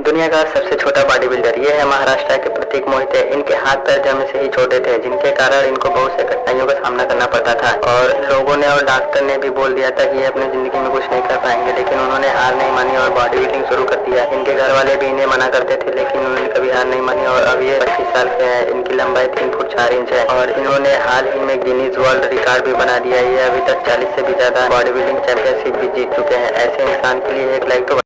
दुनिया का सबसे छोटा बॉडी बिल्डर ये है महाराष्ट्र के प्रतीक मोहित। है इनके हाथ पैर जमे से ही छोटे थे, जिनके कारण इनको बहुत से कठिनाइयों का सामना करना पड़ता था। और लोगों ने और डॉक्टर ने भी बोल दिया था कि ये अपनी ज़िंदगी में कुछ नहीं कर पाएँगे, लेकिन उन्होंने हार नहीं मानी और बॉडी बिल्डिंग शुरू कर दिया। इनके घर वाले भी इन्हें मना करते थे, लेकिन उन्होंने कभी हार नहीं मानी और अब ये पच्चीस साल के हैं, इनकी लंबाई तीन फुट चार इंच है। और इन्होंने हाल ही में गिनीज वर्ल्ड रिकॉर्ड भी बना दिया ये अभी तक चालीस से भी ज़्यादा बॉडी बिल्डिंग चैंपियनशिप भी जीत चुके हैं। ऐसे इंसान के लिए एक लाइक तो